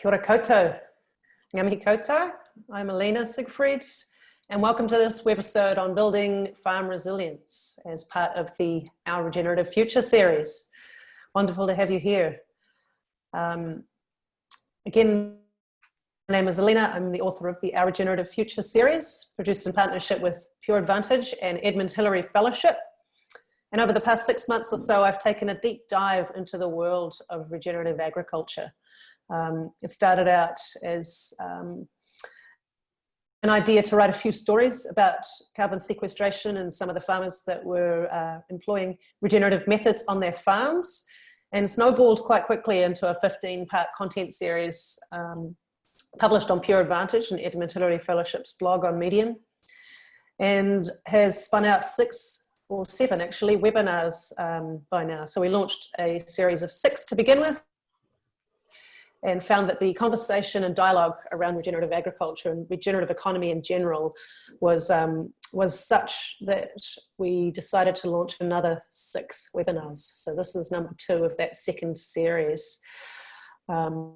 Kia ora koutou. Koutou. I'm Alina Siegfried and welcome to this webisode on building farm resilience as part of the Our Regenerative Future series. Wonderful to have you here. Um, again, my name is Alina. I'm the author of the Our Regenerative Future series, produced in partnership with Pure Advantage and Edmund Hillary Fellowship. And over the past six months or so, I've taken a deep dive into the world of regenerative agriculture um, it started out as um, an idea to write a few stories about carbon sequestration and some of the farmers that were uh, employing regenerative methods on their farms and snowballed quite quickly into a 15 part content series um, published on Pure Advantage and Edmund Hillary Fellowship's blog on Medium and has spun out six or seven actually webinars um, by now. So we launched a series of six to begin with and found that the conversation and dialogue around regenerative agriculture and regenerative economy in general was, um, was such that we decided to launch another six webinars. So this is number two of that second series. Um,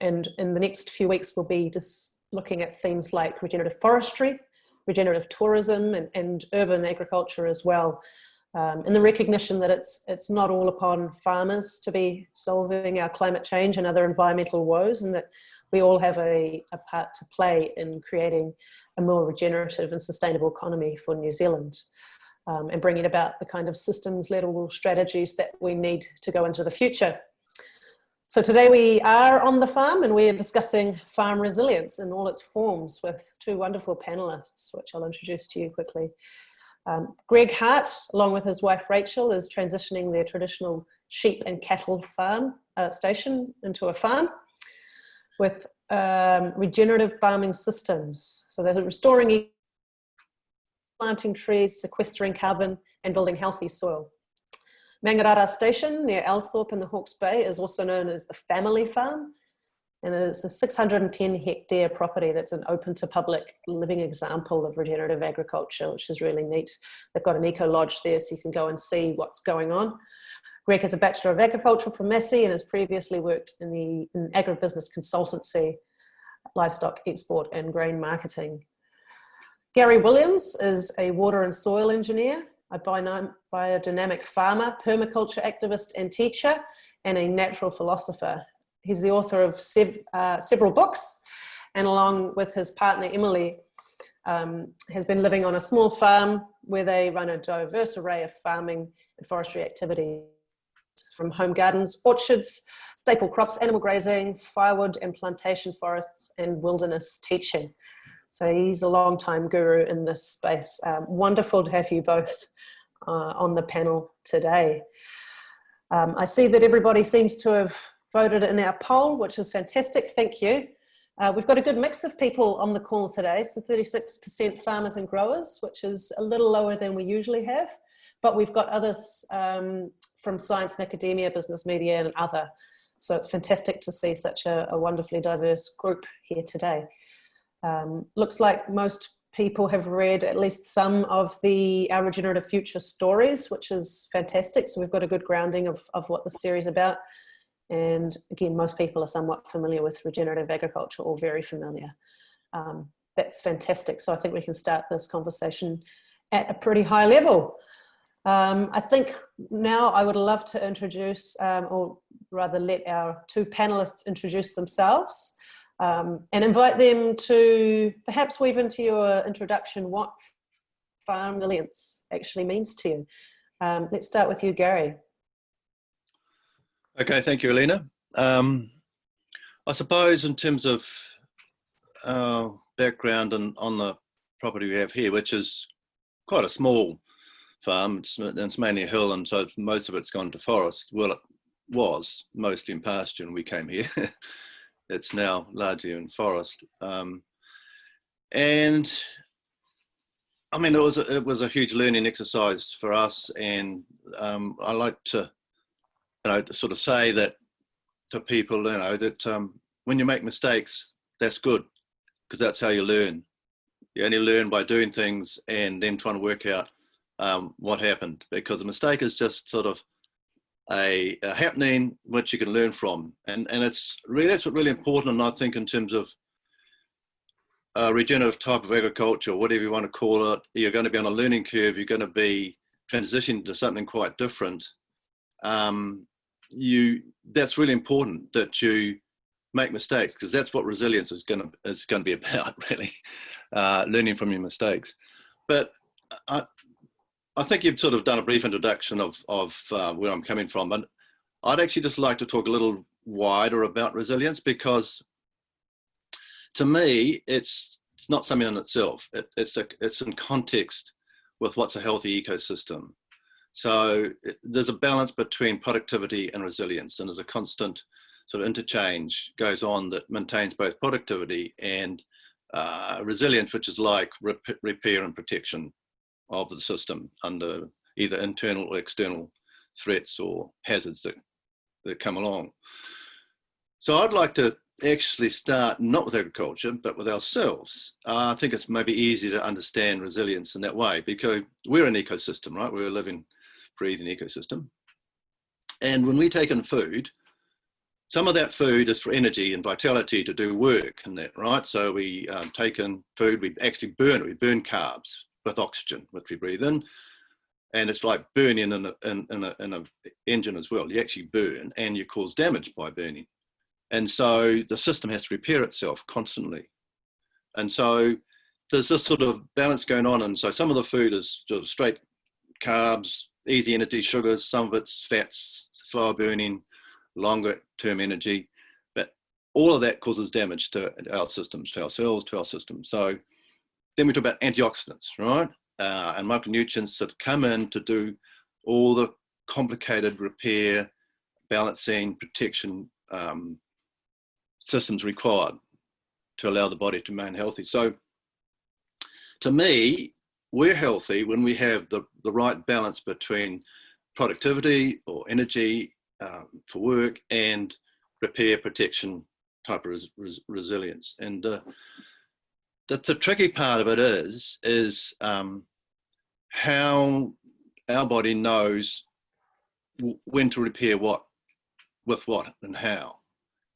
and in the next few weeks, we'll be just looking at themes like regenerative forestry, regenerative tourism and, and urban agriculture as well um, and the recognition that it's it's not all upon farmers to be solving our climate change and other environmental woes and that we all have a, a part to play in creating a more regenerative and sustainable economy for New Zealand um, and bringing about the kind of systems level strategies that we need to go into the future. So today we are on the farm and we are discussing farm resilience in all its forms with two wonderful panelists, which I'll introduce to you quickly. Um, Greg Hart, along with his wife Rachel, is transitioning their traditional sheep and cattle farm uh, station into a farm with um, regenerative farming systems. So they're restoring planting trees, sequestering carbon, and building healthy soil. Mangarara Station near Elsthorpe in the Hawke's Bay is also known as the family farm and it's a 610 hectare property that's an open to public living example of regenerative agriculture, which is really neat. They've got an eco lodge there so you can go and see what's going on. Greg has a Bachelor of Agriculture from Massey and has previously worked in the in agribusiness consultancy, livestock export and grain marketing. Gary Williams is a water and soil engineer, a biodynamic farmer, permaculture activist and teacher, and a natural philosopher he's the author of sev uh, several books and along with his partner Emily um, has been living on a small farm where they run a diverse array of farming and forestry activities from home gardens, orchards, staple crops, animal grazing, firewood and plantation forests and wilderness teaching. So he's a long time guru in this space. Um, wonderful to have you both uh, on the panel today. Um, I see that everybody seems to have voted in our poll, which is fantastic. Thank you. Uh, we've got a good mix of people on the call today. So 36% farmers and growers, which is a little lower than we usually have. But we've got others um, from science and academia, business media and other. So it's fantastic to see such a, a wonderfully diverse group here today. Um, looks like most people have read at least some of the Our Regenerative Future stories, which is fantastic. So we've got a good grounding of, of what the series about. And again, most people are somewhat familiar with regenerative agriculture or very familiar. Um, that's fantastic. So I think we can start this conversation at a pretty high level. Um, I think now I would love to introduce, um, or rather let our two panelists introduce themselves um, and invite them to perhaps weave into your introduction what farm resilience actually means to you. Um, let's start with you, Gary. Okay, thank you, Alina. Um, I suppose in terms of our background and on the property we have here, which is quite a small farm, it's, it's mainly a hill and so most of it's gone to forest. Well, it was mostly in pasture when we came here. it's now largely in forest. Um, and I mean, it was, a, it was a huge learning exercise for us and um, I like to you know, sort of say that to people, you know, that um, when you make mistakes, that's good because that's how you learn. You only learn by doing things and then trying to work out um, what happened because a mistake is just sort of a, a, happening which you can learn from. And, and it's really, that's what really important, and I think in terms of a regenerative type of agriculture, whatever you want to call it, you're going to be on a learning curve, you're going to be transitioning to something quite different. Um, you, that's really important that you make mistakes because that's what resilience is going to, is going to be about really, uh, learning from your mistakes. But I, I think you've sort of done a brief introduction of, of uh, where I'm coming from, but I'd actually just like to talk a little wider about resilience because to me, it's it's not something in itself. It, it's a it's in context with what's a healthy ecosystem. So there's a balance between productivity and resilience, and there's a constant sort of interchange goes on that maintains both productivity and uh, resilience, which is like rep repair and protection of the system under either internal or external threats or hazards that, that come along. So I'd like to actually start not with agriculture, but with ourselves. Uh, I think it's maybe easy to understand resilience in that way because we're an ecosystem, right? We're living, breathing ecosystem. And when we take in food, some of that food is for energy and vitality to do work and that, right? So we um, take in food, we actually burn it, we burn carbs with oxygen, which we breathe in. And it's like burning in an in, in a, in a engine as well. You actually burn and you cause damage by burning. And so the system has to repair itself constantly. And so there's this sort of balance going on. And so some of the food is straight carbs, easy energy sugars, some of it's fats, slower burning, longer term energy. But all of that causes damage to our systems, to our cells, to our systems. So then we talk about antioxidants, right? Uh, and micronutrients that come in to do all the complicated repair, balancing, protection um, systems required to allow the body to remain healthy. So to me, we're healthy when we have the, the right balance between productivity or energy um, for work and repair protection type of res res resilience. And uh, the, the tricky part of it is, is um, how our body knows when to repair what, with what and how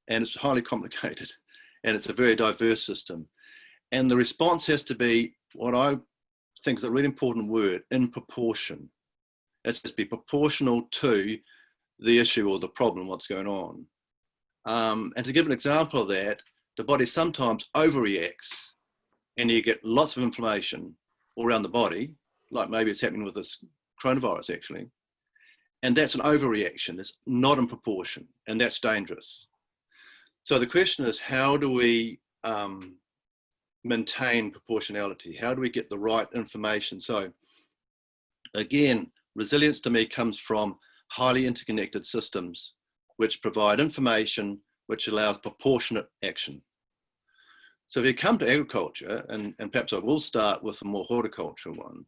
and it's highly complicated and it's a very diverse system. And the response has to be what I think is a really important word, in proportion. It's to be proportional to the issue or the problem, what's going on. Um, and to give an example of that, the body sometimes overreacts and you get lots of inflammation all around the body, like maybe it's happening with this coronavirus actually. And that's an overreaction, it's not in proportion, and that's dangerous. So the question is, how do we um, maintain proportionality? How do we get the right information? So again, resilience to me comes from highly interconnected systems which provide information which allows proportionate action. So if you come to agriculture, and, and perhaps I will start with a more horticultural one,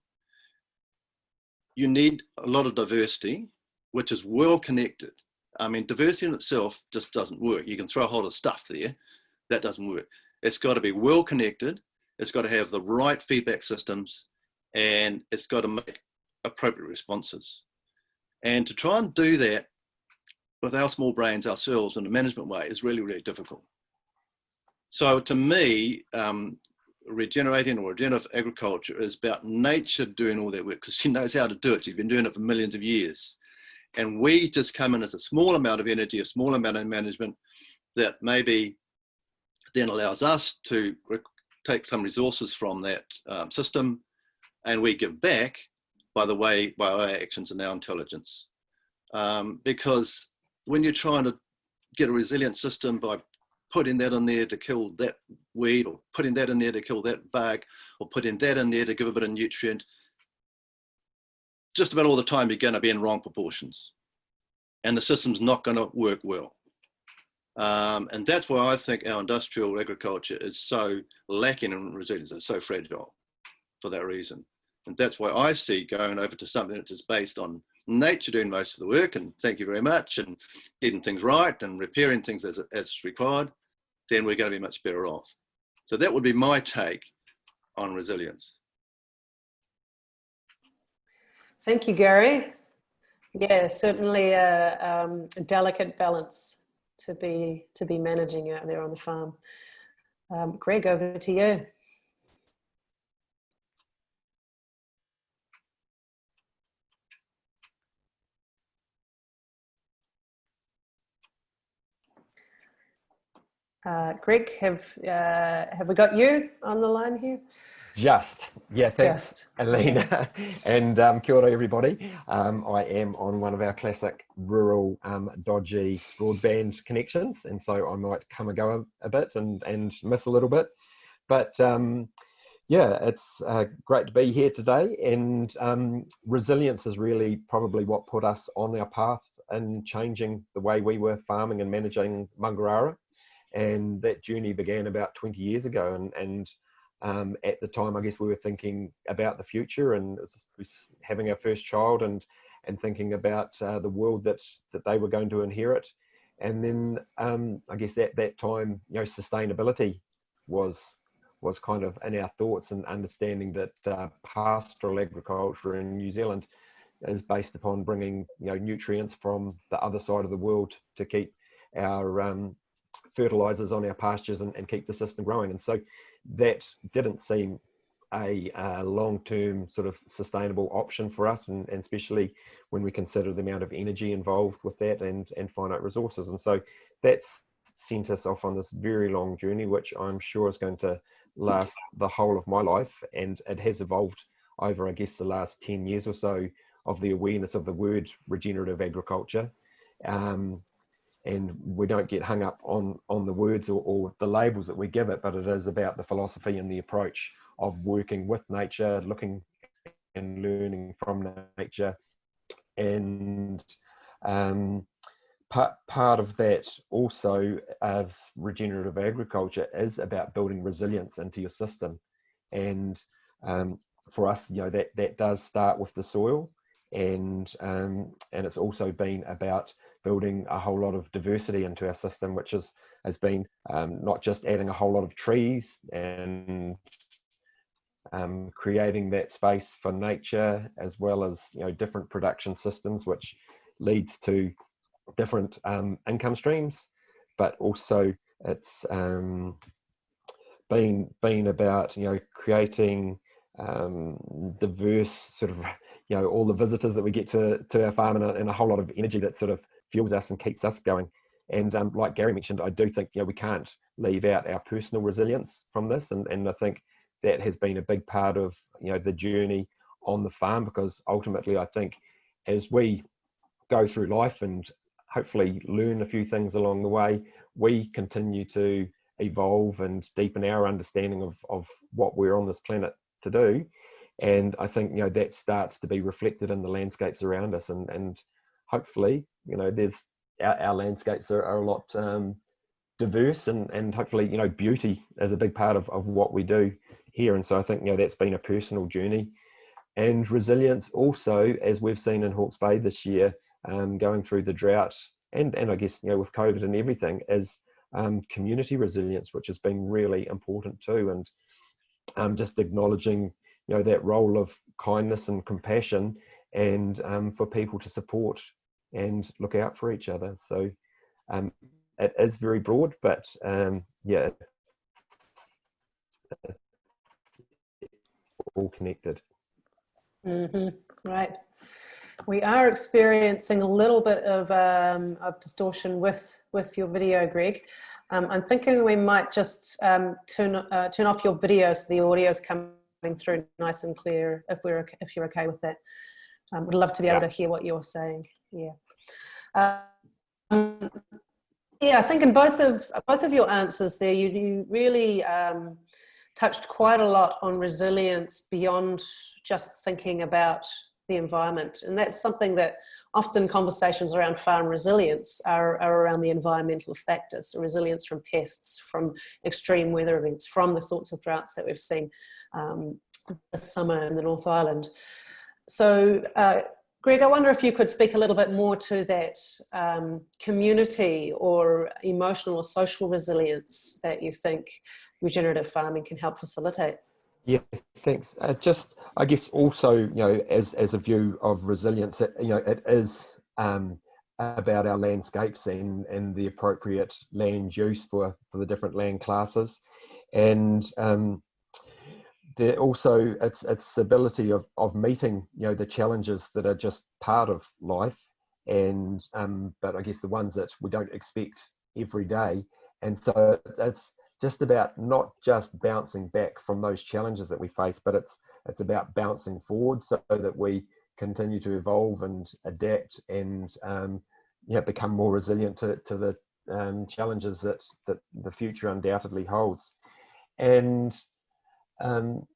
you need a lot of diversity, which is well connected. I mean, diversity in itself just doesn't work. You can throw a whole lot of stuff there. That doesn't work. It's got to be well connected. It's got to have the right feedback systems and it's got to make appropriate responses. And to try and do that with our small brains ourselves in a management way is really, really difficult. So to me, um, regenerating or regenerative agriculture is about nature doing all that work because she knows how to do it. She's been doing it for millions of years. And we just come in as a small amount of energy, a small amount of management that maybe then allows us to take some resources from that um, system and we give back by the way, by our actions and our intelligence. Um, because when you're trying to get a resilient system by putting that in there to kill that weed or putting that in there to kill that bug or putting that in there to give a bit of nutrient, just about all the time you're going to be in wrong proportions and the system's not going to work well. Um, and that's why I think our industrial agriculture is so lacking in resilience, it's so fragile for that reason. And that's why I see going over to something that is based on nature doing most of the work and thank you very much and getting things right and repairing things as, as required, then we're going to be much better off. So that would be my take on resilience. Thank you, Gary. Yeah, certainly a, um, a, delicate balance to be to be managing out there on the farm. Um, Greg, over to you. Uh, Greg, have uh, have we got you on the line here? Just, yeah, thanks, Just. Alina. and um, kia ora, everybody. Um, I am on one of our classic rural um, dodgy broadband connections, and so I might come and go a, a bit and, and miss a little bit. But um, yeah, it's uh, great to be here today, and um, resilience is really probably what put us on our path in changing the way we were farming and managing Mangarara and that journey began about 20 years ago and and um, at the time i guess we were thinking about the future and having our first child and and thinking about uh, the world that that they were going to inherit and then um, i guess at that time you know sustainability was was kind of in our thoughts and understanding that uh, pastoral agriculture in new zealand is based upon bringing you know nutrients from the other side of the world to keep our um, fertilizers on our pastures and, and keep the system growing. And so that didn't seem a, long-term sort of sustainable option for us, and, and, especially when we consider the amount of energy involved with that and, and finite resources. And so that's sent us off on this very long journey, which I'm sure is going to last the whole of my life. And it has evolved over, I guess, the last 10 years or so of the awareness of the word regenerative agriculture. Um, and we don't get hung up on on the words or, or, the labels that we give it but it is about the philosophy and the approach of working with nature looking and learning from nature. And um, part, part of that also as regenerative agriculture is about building resilience into your system. And um, for us you know that that does start with the soil and um, and it's also been about building a whole lot of diversity into our system, which is, has been um, not just adding a whole lot of trees and um, creating that space for nature, as well as you know different production systems, which leads to different um, income streams, but also it's um, been been about you know creating um, diverse sort of you know all the visitors that we get to to our farm and a, and a whole lot of energy that sort of fuels us and keeps us going. And um, like Gary mentioned, I do think you know we can't leave out our personal resilience from this, and and I think that has been a big part of you know the journey on the farm because ultimately I think as we go through life and hopefully learn a few things along the way, we continue to evolve and deepen our understanding of, of what we're on this planet to do. And I think, you know, that starts to be reflected in the landscapes around us and, and hopefully you know there's our, our landscapes are, are a lot um, diverse and and hopefully you know beauty is a big part of, of what we do here. And so i think you know that's been a personal journey. And resilience also as we've seen in hawke's bay this year um, going through the drought and and i guess you know with covid and everything is um, community resilience which has been really important too. And um, just acknowledging you know that role of kindness and compassion and um, for people to support and look out for each other. So um, it is very broad, but um, yeah, all connected. Mm -hmm. Right. We are experiencing a little bit of, um, of distortion with, with your video, Greg. Um, I'm thinking we might just um, turn, uh, turn off your video so the audio is coming through nice and clear if, we're, if you're okay with that. Um, would love to be able to hear what you're saying. Yeah. Um, yeah, I think in both of both of your answers there, you, you really um, touched quite a lot on resilience beyond just thinking about the environment, and that's something that often conversations around farm resilience are, are around the environmental factors, resilience from pests, from extreme weather events, from the sorts of droughts that we've seen um, this summer in the North Island. So uh, Greg, I wonder if you could speak a little bit more to that um, community or emotional or social resilience that you think regenerative farming can help facilitate. Yeah, thanks. Uh, just, I guess also, you know, as, as a view of resilience, it, you know, it is um, about our landscapes and, and the appropriate land use for, for the different land classes. And um, there also its its ability of, of meeting, you know, the challenges that are just part of life and um, but I guess the ones that we don't expect every day. And so it's just about not just bouncing back from those challenges that we face, but it's it's about bouncing forward so that we continue to evolve and adapt and um, you know, become more resilient to, to the um, challenges that, that the future undoubtedly holds. And um,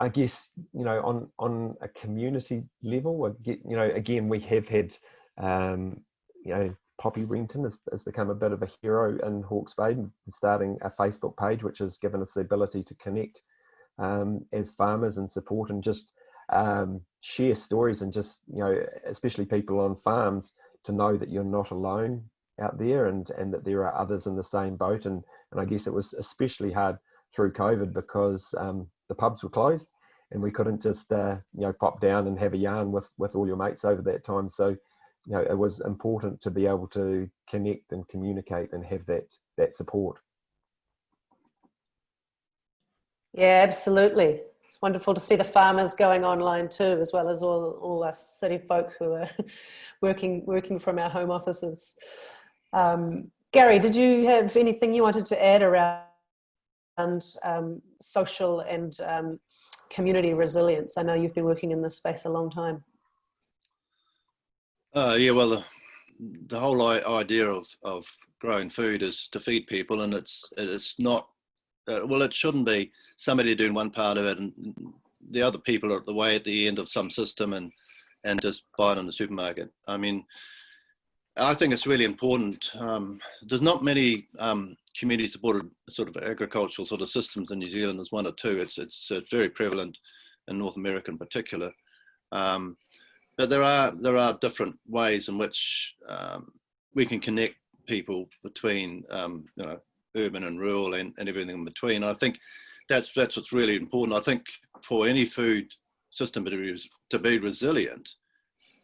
I guess, you know, on, on a community level, you know, again, we have had, um, you know, Poppy Renton has, has, become a bit of a hero in Hawke's Bay, starting a Facebook page, which has given us the ability to connect um, as farmers and support and just um, share stories and just, you know, especially people on farms to know that you're not alone out there and, and that there are others in the same boat. And, and I guess it was especially hard through COVID because um, the pubs were closed and we couldn't just, uh, you know, pop down and have a yarn with, with all your mates over that time. So, you know, it was important to be able to connect and communicate and have that, that support. Yeah, absolutely. It's wonderful to see the farmers going online too, as well as all, all us city folk who are working, working from our home offices. Um, Gary, did you have anything you wanted to add around um, social and um, community resilience? I know you've been working in this space a long time. Uh, yeah, well, the, the whole idea of, of growing food is to feed people and it's, it's not uh, well, it shouldn't be somebody doing one part of it and the other people are at the way at the end of some system and and just buying in the supermarket. I mean, I think it's really important. Um, there's not many um, community supported sort of agricultural sort of systems in New Zealand. There's one or two. It's it's, it's very prevalent in North America in particular. Um, but there are there are different ways in which um, we can connect people between um, you know urban and rural and, and everything in between. I think that's that's what's really important. I think for any food system to be, to be resilient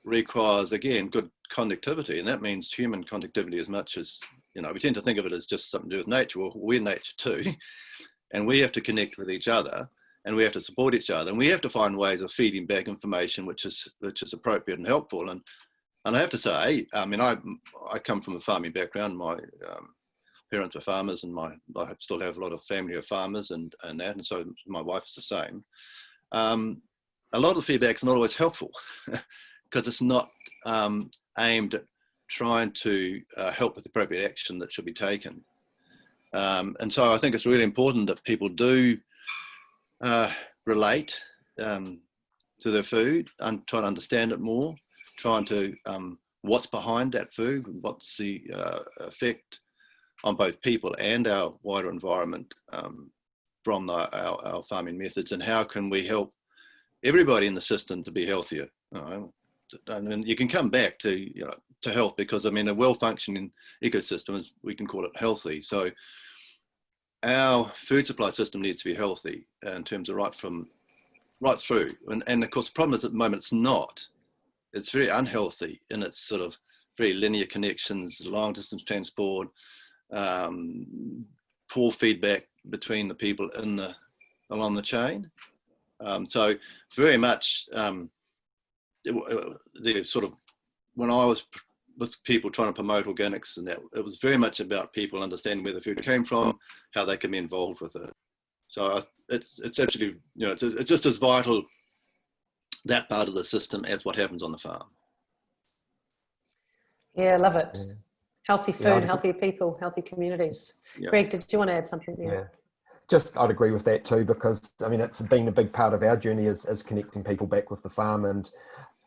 requires again good conductivity, and that means human conductivity as much as you know. We tend to think of it as just something to do with nature. Well, we're nature too, and we have to connect with each other, and we have to support each other, and we have to find ways of feeding back information which is which is appropriate and helpful. And and I have to say, I mean, I I come from a farming background. My um, parents were farmers and my I still have a lot of family of farmers and, and that, and so my wife's the same. Um, a lot of the feedback's not always helpful because it's not um, aimed at trying to uh, help with the appropriate action that should be taken. Um, and so I think it's really important that people do uh, relate um, to their food and try to understand it more, trying to um, what's behind that food, what's the uh, effect on both people and our wider environment um, from the, our, our, farming methods and how can we help everybody in the system to be healthier. And you can come back to, you know, to health because I mean, a well-functioning ecosystem is, we can call it healthy. So our food supply system needs to be healthy in terms of right from, right through. And, and of course, the problem is at the moment it's not. It's very unhealthy in its sort of very linear connections, long distance transport, um, poor feedback between the people in the along the chain. Um, so very much um, the sort of when I was with people trying to promote organics and that it was very much about people understanding where the food came from, how they can be involved with it. So it's it's actually you know it's, it's just as vital that part of the system as what happens on the farm. Yeah, love it. Yeah. Healthy food, yeah, healthy people, healthy communities. Yeah. Greg, did you want to add something there? Yeah. Just, I'd agree with that too, because I mean, it's been a big part of our journey is, is connecting people back with the farm. And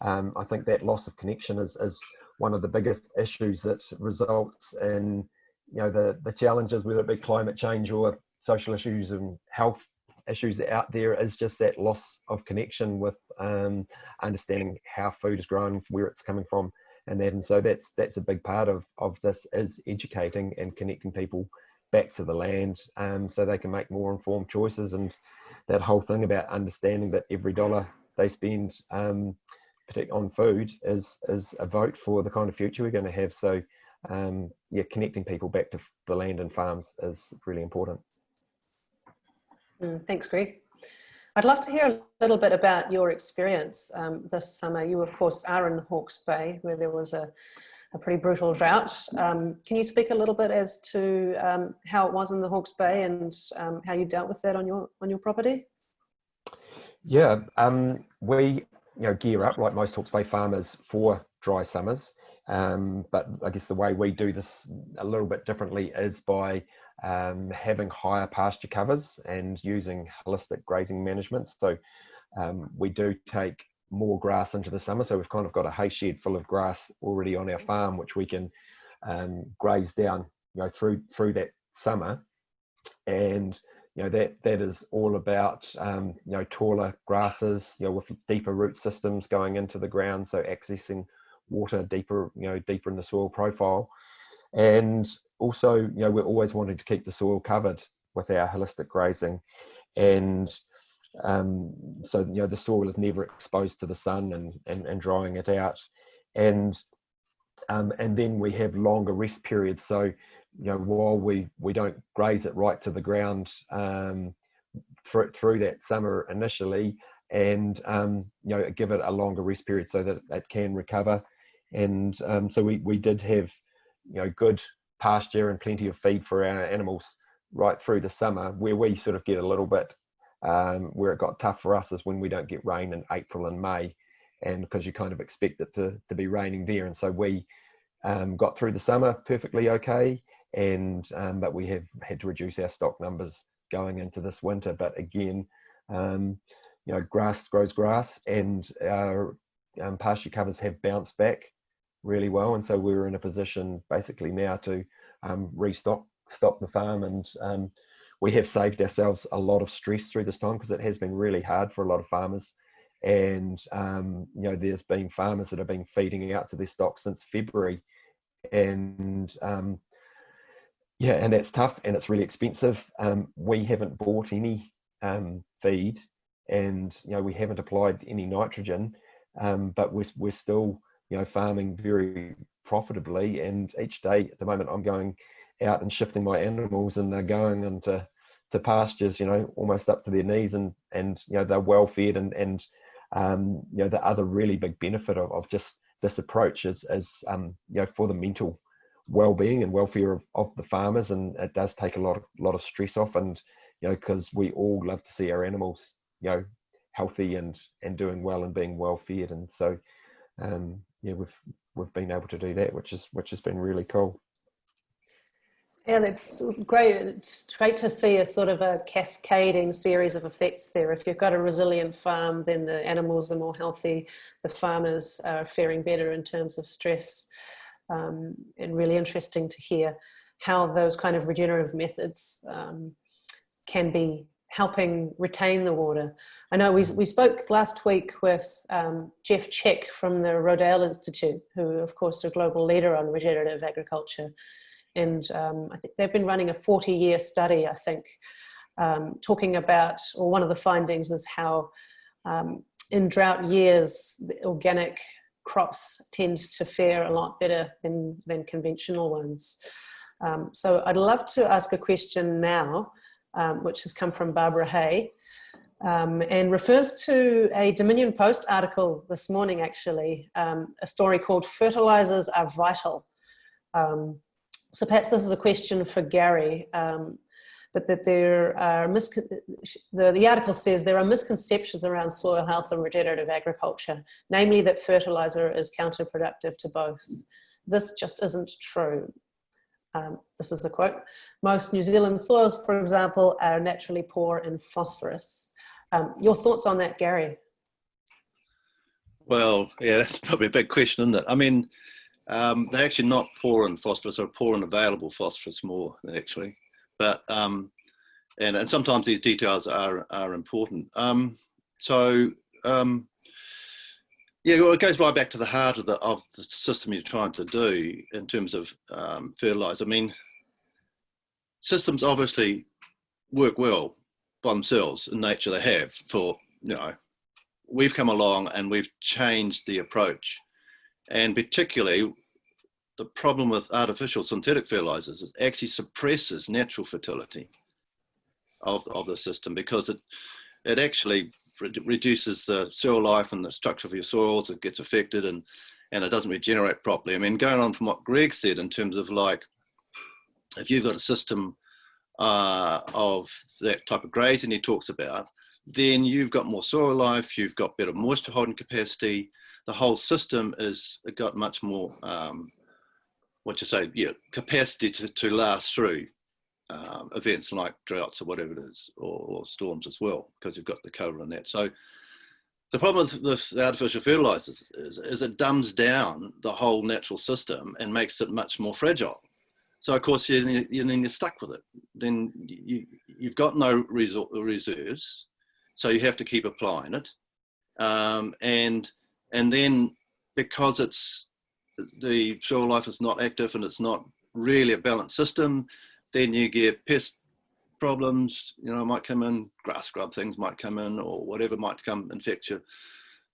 um, I think that loss of connection is, is one of the biggest issues that results in, you know, the, the challenges, whether it be climate change or social issues and health issues out there is just that loss of connection with um, understanding how food is grown, where it's coming from, and that. And so that's that's a big part of of this is educating and connecting people back to the land, um, so they can make more informed choices. And that whole thing about understanding that every dollar they spend um, on food is is a vote for the kind of future we're going to have. So um, yeah, connecting people back to the land and farms is really important. Mm, thanks, Greg. I'd love to hear a little bit about your experience um, this summer. You, of course, are in Hawke's Bay, where there was a, a pretty brutal drought. Um, can you speak a little bit as to um, how it was in the Hawke's Bay and um, how you dealt with that on your on your property? Yeah, um, we you know gear up like most Hawke's Bay farmers for dry summers. Um, but I guess the way we do this a little bit differently is by um, having higher pasture covers and using holistic grazing management. So um, we do take more grass into the summer. So we've kind of got a hay shed full of grass already on our farm, which we can um, graze down, you know, through through that summer. And you know that that is all about um, you know taller grasses, you know, with deeper root systems going into the ground, so accessing water deeper, you know, deeper in the soil profile. And also, you know, we're always wanting to keep the soil covered with our holistic grazing. And um, so, you know, the soil is never exposed to the sun and, and, and drying it out. And um, and then we have longer rest periods. So, you know, while we, we don't graze it right to the ground um, through, through that summer initially, and um, you know, give it a longer rest period so that it can recover. And um, so we, we did have you know good pasture and plenty of feed for our animals right through the summer where we sort of get a little bit um, where it got tough for us is when we don't get rain in April and May and because you kind of expect it to, to be raining there. And so we um, got through the summer perfectly okay and um, but we have had to reduce our stock numbers going into this winter. But again um, you know grass grows grass and our um, pasture covers have bounced back really well. And so we're in a position basically now to um, restock stop the farm. And um, we have saved ourselves a lot of stress through this time because it has been really hard for a lot of farmers. And um, you know there's been farmers that have been feeding out to their stock since February. And um, yeah and that's tough and it's really expensive um, we haven't bought any um, feed and you know we haven't applied any nitrogen um, but we're, we're still you know, farming very profitably. And each day at the moment, I'm going out and shifting my animals, and they're going into to pastures, you know, almost up to their knees, and and you know they're well fed, and and um, you know the other really big benefit of, of just this approach is is um, you know for the mental well-being and welfare of, of the farmers, and it does take a lot of lot of stress off, and you know because we all love to see our animals, you know, healthy and and doing well and being well fed, and so um, yeah, we've we've been able to do that, which is which has been really cool. Yeah, that's great. It's great to see a sort of a cascading series of effects there. If you've got a resilient farm, then the animals are more healthy, the farmers are faring better in terms of stress. Um, and really interesting to hear how those kind of regenerative methods um, can be helping retain the water. I know we, we spoke last week with um, Jeff Tkach from the Rodale Institute, who of course are a global leader on regenerative agriculture. And um, I think they've been running a 40 year study, I think, um, talking about, or one of the findings is how um, in drought years, the organic crops tend to fare a lot better than, than conventional ones. Um, so I'd love to ask a question now um, which has come from Barbara Hay, um, and refers to a Dominion Post article this morning, actually, um, a story called Fertilizers Are Vital. Um, so perhaps this is a question for Gary, um, but that there are, the, the article says there are misconceptions around soil health and regenerative agriculture, namely that fertilizer is counterproductive to both. This just isn't true. Um, this is a quote, most New Zealand soils, for example, are naturally poor in phosphorus. Um, your thoughts on that, Gary? Well, yeah, that's probably a big question, isn't it? I mean, um, they're actually not poor in phosphorus or poor in available phosphorus more, actually. But, um, and, and sometimes these details are, are important. Um, so, um, yeah, well, it goes right back to the heart of the of the system you're trying to do in terms of um, fertilizer. I mean, systems obviously work well, by themselves in nature they have for, you know, we've come along and we've changed the approach. And particularly the problem with artificial synthetic fertilizers is it actually suppresses natural fertility of, of the system because it, it actually re reduces the soil life and the structure of your soils, it gets affected and, and it doesn't regenerate properly. I mean, going on from what Greg said in terms of like, if you've got a system uh, of that type of grazing he talks about, then you've got more soil life, you've got better moisture holding capacity. The whole system is got much more, um, what you say, yeah, capacity to, to last through um, events like droughts or whatever it is, or, or, storms as well, because you've got the cover on that. So the problem with, the artificial fertilizers is, is it dumbs down the whole natural system and makes it much more fragile. So of course, you, you, then you're stuck with it. Then you, you've got no reserves, so you have to keep applying it. Um, and, and then because it's, the soil life is not active and it's not really a balanced system, then you get pest problems, you know, might come in, grass grub things might come in or whatever might come infect your,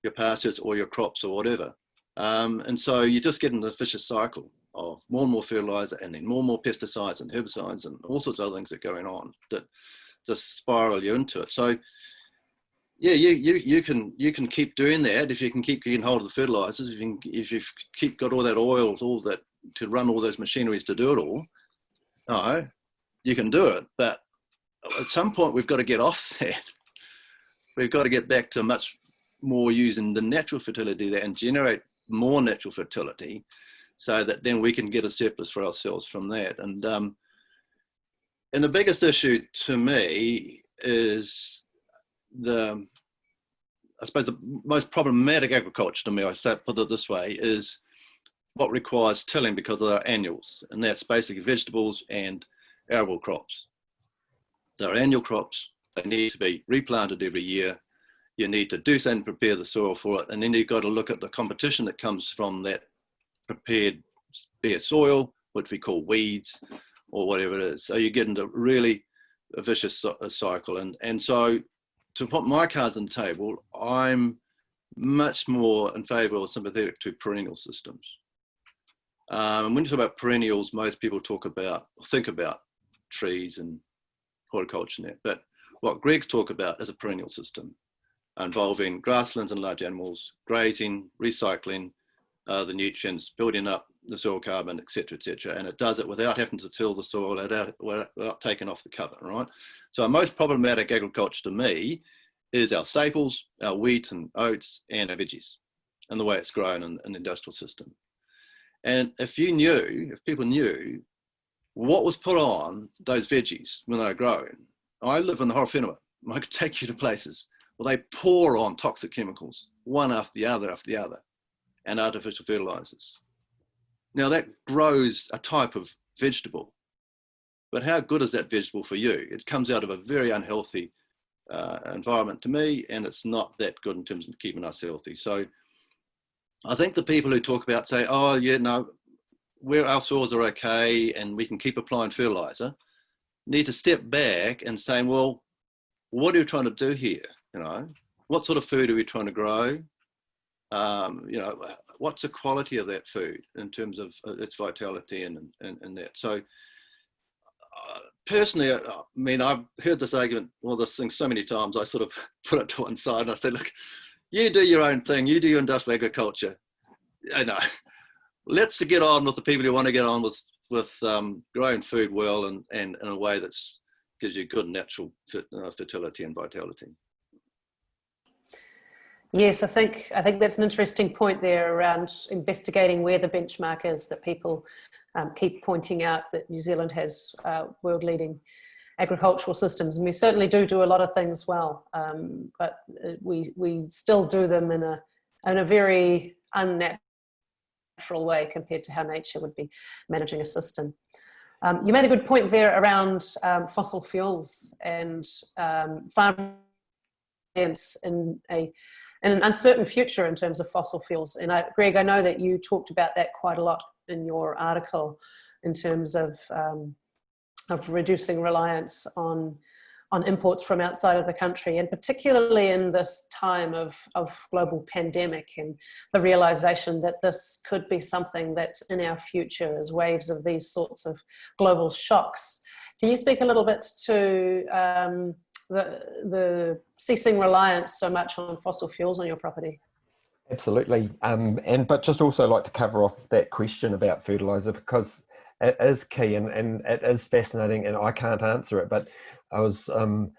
your pastures or your crops or whatever. Um, and so you just get in the vicious cycle of more and more fertilizer and then more and more pesticides and herbicides and all sorts of other things that are going on that just spiral you into it. So yeah, you, you, you can you can keep doing that if you can keep getting hold of the fertilizers, if you, can, if you keep got all that oil, all that to run all those machineries to do it all, no, you can do it. But at some point we've got to get off that. We've got to get back to much more using the natural fertility there and generate more natural fertility so that then we can get a surplus for ourselves from that. And, um, and the biggest issue to me is the, I suppose the most problematic agriculture to me, I put it this way, is what requires tilling because they're annuals. And that's basically vegetables and arable crops. They're annual crops. They need to be replanted every year. You need to do something, prepare the soil for it. And then you've got to look at the competition that comes from that prepared bare soil, which we call weeds or whatever it is. So you get into really a vicious cycle. And, and so to put my cards on the table, I'm much more in favor or sympathetic to perennial systems. Um, when you talk about perennials, most people talk about, or think about trees and horticulture and that. But what Greg's talk about is a perennial system involving grasslands and large animals, grazing, recycling, uh, the nutrients, building up the soil carbon, etc., etc. And it does it without having to till the soil, without, without taking off the cover, right? So most problematic agriculture to me is our staples, our wheat and oats, and our veggies, and the way it's grown in, in the industrial system. And if you knew, if people knew what was put on those veggies when they were grown, I live in the Horowhenua. I could take you to places where they pour on toxic chemicals, one after the other after the other and artificial fertilizers. Now that grows a type of vegetable, but how good is that vegetable for you? It comes out of a very unhealthy uh, environment to me, and it's not that good in terms of keeping us healthy. So I think the people who talk about say, oh yeah, no, where our soils are okay and we can keep applying fertilizer, need to step back and say, well, what are we trying to do here? You know, what sort of food are we trying to grow? um, you know, what's the quality of that food in terms of uh, its vitality and, and, and that. So uh, personally, uh, I mean, I've heard this argument, well, this thing so many times, I sort of put it to one side and I said, look, you do your own thing, you do your industrial agriculture. I know, let's to get on with the people who want to get on with, with um, growing food well and, and in a way that gives you good natural uh, fertility and vitality. Yes, I think I think that's an interesting point there around investigating where the benchmark is that people um, keep pointing out that New Zealand has uh, world leading agricultural systems and we certainly do do a lot of things well um, but uh, we we still do them in a in a very unnatural way compared to how nature would be managing a system. Um, you made a good point there around um, fossil fuels and um, farm in a and an uncertain future in terms of fossil fuels. And I, Greg, I know that you talked about that quite a lot in your article in terms of, um, of reducing reliance on on imports from outside of the country and particularly in this time of, of global pandemic and the realization that this could be something that's in our future as waves of these sorts of global shocks. Can you speak a little bit to um, the, the ceasing reliance so much on fossil fuels on your property? Absolutely, um, and but just also like to cover off that question about fertilizer because it is key and, and it is fascinating and I can't answer it, but I was um,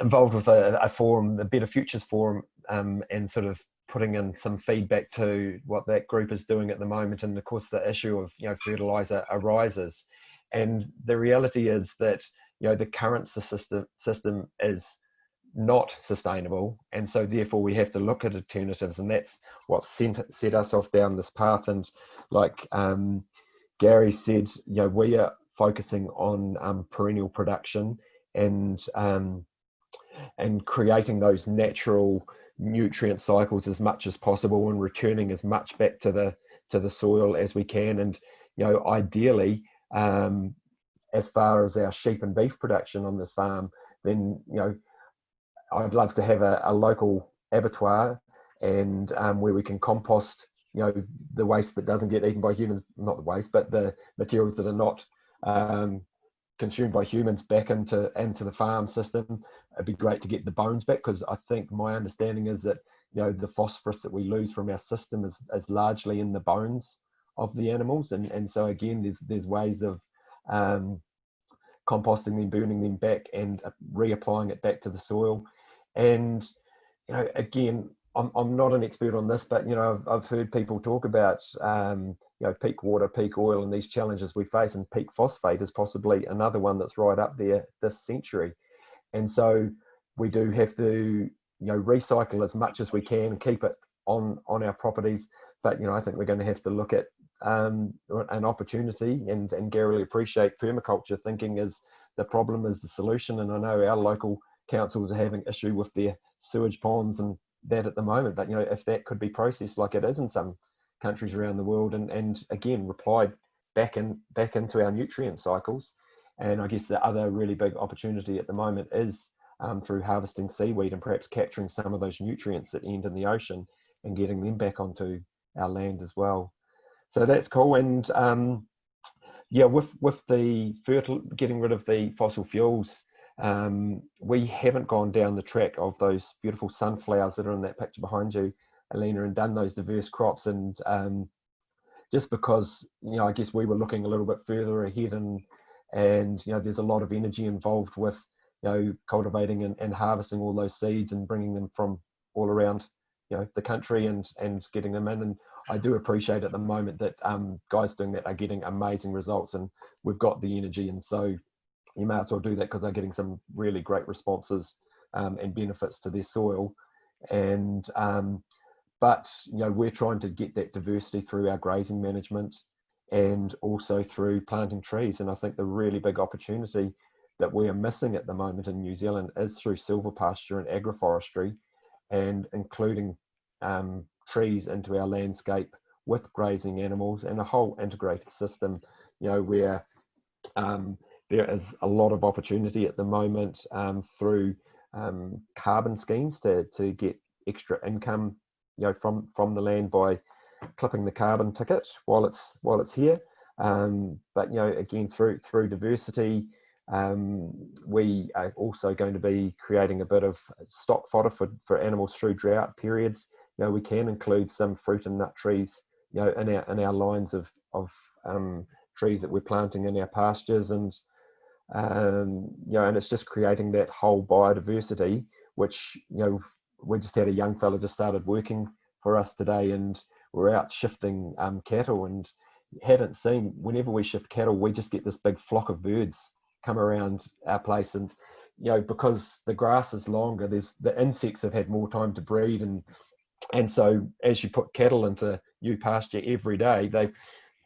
involved with a, a, forum, the Better Futures Forum, um, and sort of putting in some feedback to what that group is doing at the moment. And of course, the issue of you know fertilizer arises, and the reality is that you know the current system system is not sustainable, and so therefore we have to look at alternatives, and that's what sent set us off down this path. And like um, Gary said, you know, we are focusing on um, perennial production and um, and creating those natural nutrient cycles as much as possible and returning as much back to the to the soil as we can and you know ideally um, as far as our sheep and beef production on this farm then you know I'd love to have a, a local abattoir and um, where we can compost you know the waste that doesn't get eaten by humans not the waste but the materials that are not um, consumed by humans back into into the farm system. It'd be great to get the bones back because I think my understanding is that you know the phosphorus that we lose from our system is, is largely in the bones of the animals, and and so again, there's there's ways of um, composting them, burning them back, and uh, reapplying it back to the soil. And you know, again, I'm I'm not an expert on this, but you know, I've, I've heard people talk about um, you know, peak water, peak oil, and these challenges we face, and peak phosphate is possibly another one that's right up there this century. And so we do have to, you know, recycle as much as we can and keep it on on our properties. But you know, I think we're going to have to look at um, an opportunity, and and Gary appreciate permaculture thinking is the problem is the solution. And I know our local councils are having issue with their sewage ponds and that at the moment. But you know, if that could be processed like it is in some countries around the world and, and again replied back in back into our nutrient cycles and I guess the other really big opportunity at the moment is um, through harvesting seaweed and perhaps capturing some of those nutrients that end in the ocean and getting them back onto our land as well. So that's cool. And um, yeah, with with the fertile, getting rid of the fossil fuels, um, we haven't gone down the track of those beautiful sunflowers that are in that picture behind you Alina and done those diverse crops and um, just because you know I guess we were looking a little bit further ahead and and you know there's a lot of energy involved with you know cultivating and, and harvesting all those seeds and bringing them from all around you know the country and and getting them in and I do appreciate at the moment that um, guys doing that are getting amazing results and we've got the energy and so you may as well do that because they're getting some really great responses um, and benefits to their soil. And um, but you know we're trying to get that diversity through our grazing management and also through planting trees and i think the really big opportunity that we are missing at the moment in new zealand is through silvopasture and agroforestry and including um, trees into our landscape with grazing animals and a whole integrated system you know where um, there is a lot of opportunity at the moment um, through um, carbon schemes to, to get extra income you know from from the land by clipping the carbon ticket while it's while it's here. Um, but you know again through through diversity, um, we are also going to be creating a bit of stock fodder for, for animals through drought periods. You know we can include some fruit and nut trees you know in our in our lines of of um, trees that we're planting in our pastures and um, you know and it's just creating that whole biodiversity which you know we just had a young fella just started working for us today and we're out shifting um, cattle and hadn't seen whenever we shift cattle we just get this big flock of birds come around our place and you know because the grass is longer there's the insects have had more time to breed and and so as you put cattle into new pasture every day they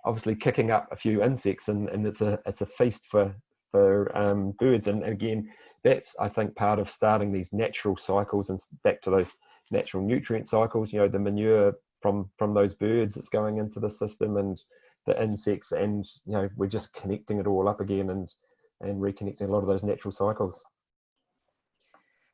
obviously kicking up a few insects and, and it's a it's a feast for for um, birds and again that's I think part of starting these natural cycles and back to those natural nutrient cycles. You know, the manure from from those birds that's going into the system and the insects, and you know, we're just connecting it all up again and and reconnecting a lot of those natural cycles.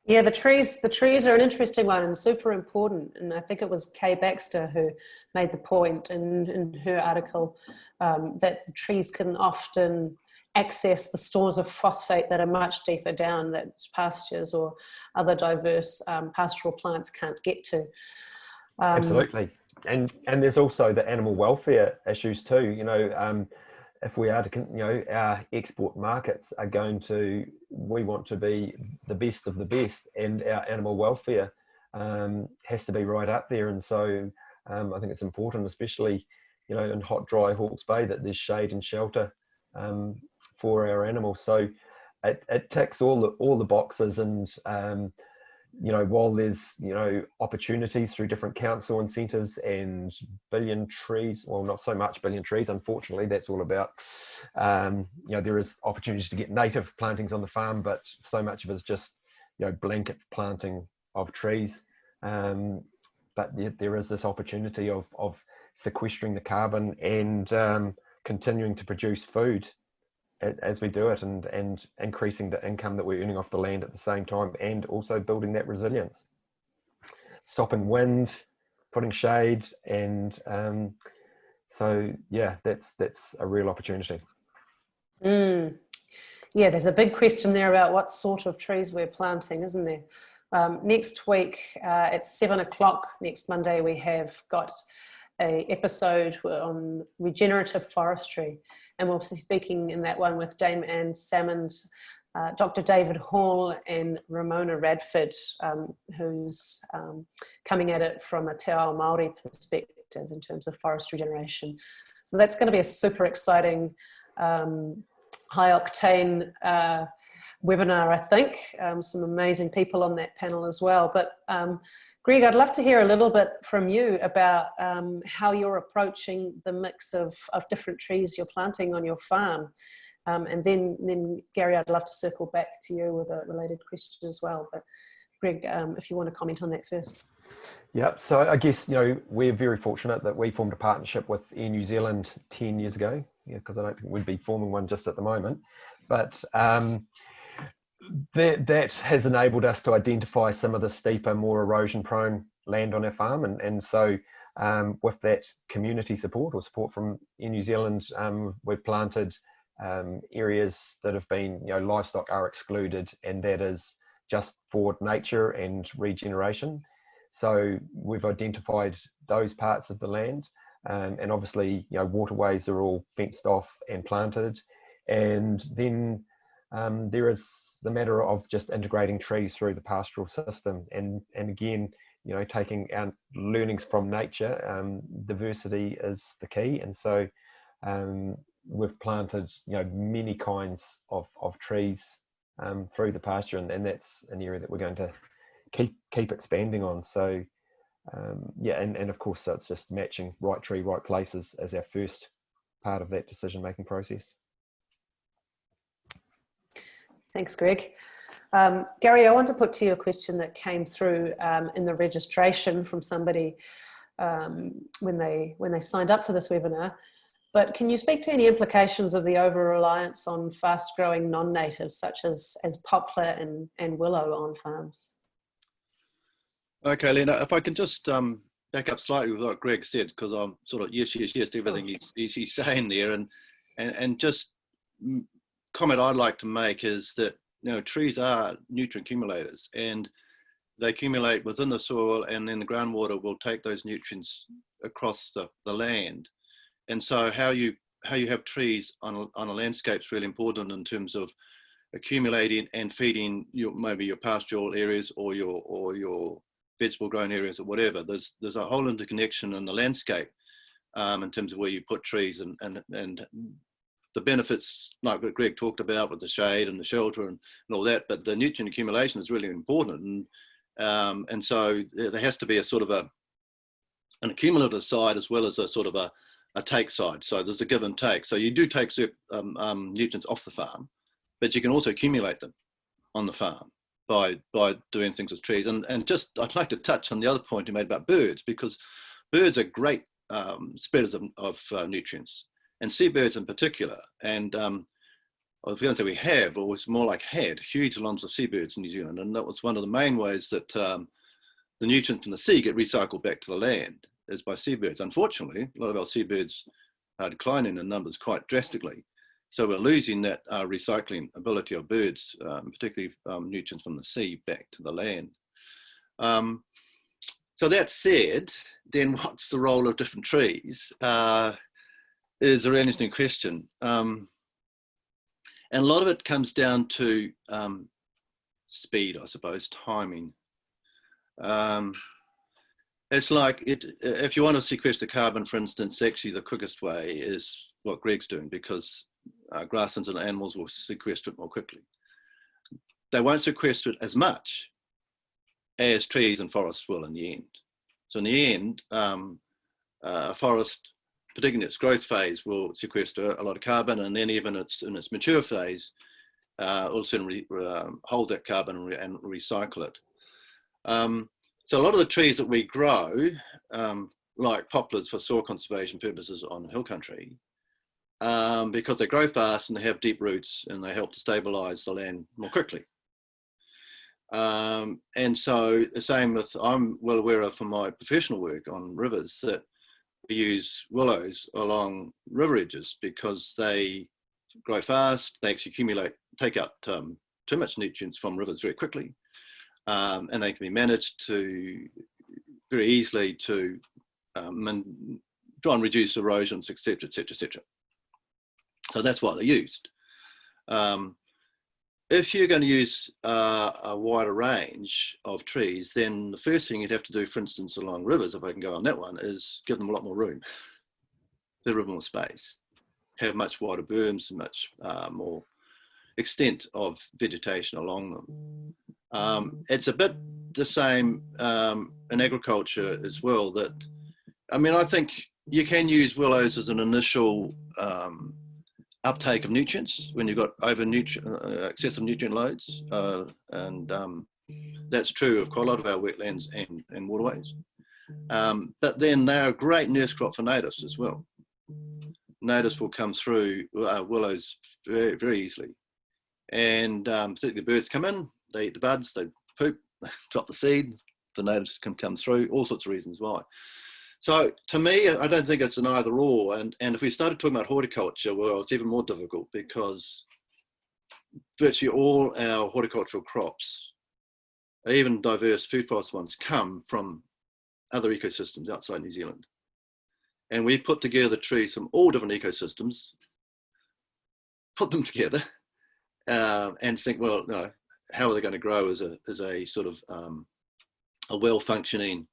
Yeah, the trees. The trees are an interesting one and super important. And I think it was Kay Baxter who made the point in, in her article um, that trees can often access the stores of phosphate that are much deeper down that pastures or other diverse um, pastoral plants can't get to. Um, Absolutely, and and there's also the animal welfare issues too. You know, um, if we are to, you know, our export markets are going to, we want to be the best of the best, and our animal welfare um, has to be right up there. And so um, I think it's important, especially, you know, in hot, dry Hawke's Bay, that there's shade and shelter um, for our animals. So it, it ticks all the all the boxes, and um, you know, while there's, you know, opportunities through different council incentives and billion trees, well, not so much billion trees, unfortunately, that's all about, um, you know, there is opportunities to get native plantings on the farm, but so much of it is just, you know, blanket planting of trees. Um, but there is this opportunity of, of sequestering the carbon and um, continuing to produce food as we do it and and increasing the income that we're earning off the land at the same time and also building that resilience. Stopping wind putting shade and um, so yeah that's that's a real opportunity. Mm. yeah there's a big question there about what sort of trees we're planting isn't there? Um, next week uh, at seven o'clock next monday we have got a episode on regenerative forestry and we'll be speaking in that one with Dame Anne Salmond, uh, Dr. David Hall and Ramona Radford, um, who's um, coming at it from a Te Ao Māori perspective in terms of forest regeneration. So that's going to be a super exciting, um, high octane uh, webinar, I think. Um, some amazing people on that panel as well. But um, Greg, I'd love to hear a little bit from you about um, how you're approaching the mix of, of different trees you're planting on your farm. Um, and then, then Gary, I'd love to circle back to you with a related question as well. But Greg, um, if you want to comment on that first. Yeah, so I guess, you know, we're very fortunate that we formed a partnership with Air New Zealand 10 years ago, because yeah, I don't think we'd be forming one just at the moment. But um, that, that has enabled us to identify some of the steeper, more erosion prone land on our farm. And, and so um, with that community support or support from Air New Zealand, um, we've planted um, areas that have been, you know, livestock are excluded and that is just for nature and regeneration. So we've identified those parts of the land um, and obviously, you know, waterways are all fenced off and planted. And then um, there is the matter of just integrating trees through the pastoral system and and again you know taking our learnings from nature um, diversity is the key. And so um, we've planted you know many kinds of, of trees um, through the pasture and, and that's an area that we're going to keep keep expanding on. So um, yeah and, and of course so it's just matching right tree right places as our first part of that decision making process Thanks, Greg. Um, Gary, I want to put to you a question that came through um, in the registration from somebody um, when they when they signed up for this webinar. But can you speak to any implications of the over-reliance on fast-growing non-natives such as, as poplar and, and willow on farms? Okay, Lena, if I can just um, back up slightly with what Greg said, because I'm sort of yes, yes, yes to everything he's, he's saying there, and, and, and just comment I'd like to make is that you know trees are nutrient accumulators and they accumulate within the soil and then the groundwater will take those nutrients across the, the land. And so how you how you have trees on a, on a landscape is really important in terms of accumulating and feeding your maybe your pastoral areas or your or your vegetable grown areas or whatever. There's there's a whole interconnection in the landscape um, in terms of where you put trees and and and the benefits like what Greg talked about with the shade and the shelter and, and all that, but the nutrient accumulation is really important. And, um, and so there has to be a sort of a, an accumulative side as well as a sort of a, a take side. So there's a give and take. So you do take um, um, nutrients off the farm, but you can also accumulate them on the farm by by doing things with trees. And and just I'd like to touch on the other point you made about birds because birds are great um, spreaders of, of uh, nutrients and seabirds in particular. And um, I was going to say we have, or it's more like had, huge amounts of seabirds in New Zealand. And that was one of the main ways that um, the nutrients from the sea get recycled back to the land is by seabirds. Unfortunately, a lot of our seabirds are declining in numbers quite drastically. So we're losing that uh, recycling ability of birds, um, particularly um, nutrients from the sea back to the land. Um, so that said, then what's the role of different trees uh, is a really interesting question. Um, and a lot of it comes down to um, speed, I suppose, timing. Um, it's like it, if you want to sequester carbon, for instance, actually the quickest way is what Greg's doing because uh, grasslands and animals will sequester it more quickly. They won't sequester it as much as trees and forests will in the end. So in the end, um, uh, a forest, particularly in its growth phase, will sequester a lot of carbon, and then even its in its mature phase, uh, also re, um, hold that carbon and, re, and recycle it. Um, so a lot of the trees that we grow, um, like poplars for soil conservation purposes on hill country, um, because they grow fast and they have deep roots and they help to stabilize the land more quickly. Um, and so the same with, I'm well aware of from my professional work on rivers that we use willows along river edges because they grow fast, they actually accumulate, take out um, too much nutrients from rivers very quickly. Um, and they can be managed to very easily to um, and try and reduce erosions, etc., etc., etc. So that's why they're used. Um, if you're going to use uh, a wider range of trees, then the first thing you'd have to do, for instance, along rivers, if I can go on that one, is give them a lot more room. Give them more space. Have much wider berms and much uh, more extent of vegetation along them. Um, it's a bit the same um, in agriculture as well that, I mean, I think you can use willows as an initial um, uptake of nutrients when you've got over nutrient, uh, excessive nutrient loads. Uh, and um, that's true of quite a lot of our wetlands and, and waterways. Um, but then they're a great nurse crop for natives as well. Natives will come through uh, willows very, very easily. And um, particularly birds come in, they eat the buds, they poop, drop the seed, the natives can come through, all sorts of reasons why. So to me, I don't think it's an either or. And, and if we started talking about horticulture, well, it's even more difficult because virtually all our horticultural crops, even diverse food forest ones, come from other ecosystems outside New Zealand. And we put together trees from all different ecosystems, put them together, uh, and think, well, you know, how are they going to grow as a, as a sort of um, a well-functioning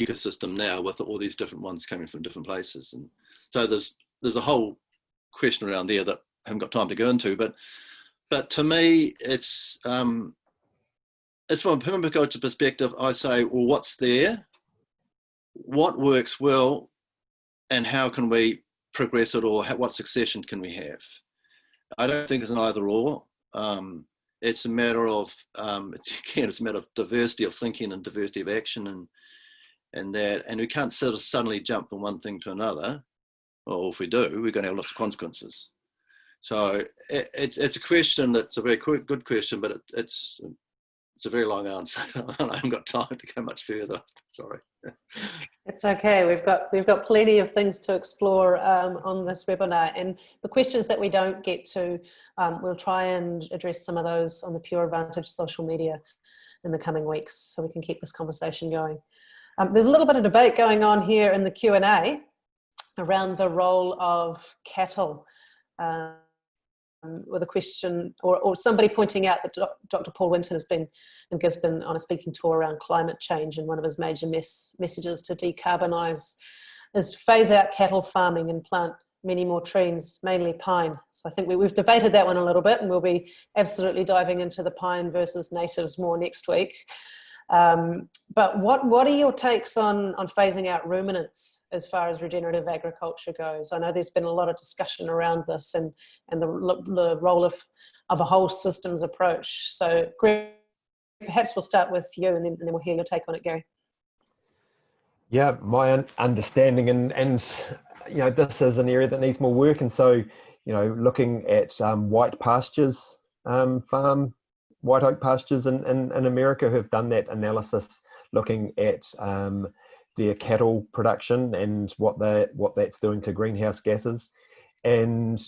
ecosystem now with all these different ones coming from different places. And so there's there's a whole question around there that I haven't got time to go into, but but to me, it's um, it's from a permaculture perspective. I say, well, what's there? What works well, and how can we progress it, or what succession can we have? I don't think it's an either or. Um, it's a matter of um, it's, again, it's a matter of diversity of thinking and diversity of action and and that, and we can't sort of suddenly jump from one thing to another. Or if we do, we're going to have lots of consequences. So it, it's it's a question that's a very good question, but it, it's it's a very long answer. I haven't got time to go much further. Sorry. It's okay. We've got we've got plenty of things to explore um, on this webinar, and the questions that we don't get to, um, we'll try and address some of those on the Pure Advantage social media in the coming weeks, so we can keep this conversation going. Um, there's a little bit of debate going on here in the Q&A around the role of cattle um, with a question or, or, somebody pointing out that Dr. Paul Winton has been in Gisborne on a speaking tour around climate change and one of his major mes messages to decarbonise is to phase out cattle farming and plant many more trees, mainly pine. So I think we, have debated that one a little bit and we'll be absolutely diving into the pine versus natives more next week. Um, but what, what are your takes on, on phasing out ruminants as far as regenerative agriculture goes? I know there's been a lot of discussion around this and, and the, the role of, of a whole systems approach. So perhaps we'll start with you and then, and then we'll hear your take on it, Gary. Yeah, my understanding and, and you know, this is an area that needs more work. And so you know, looking at um, white pastures um, farm, white oak pastures in, in, in, America who have done that analysis, looking at um, their cattle production and what they what that's doing to greenhouse gases, and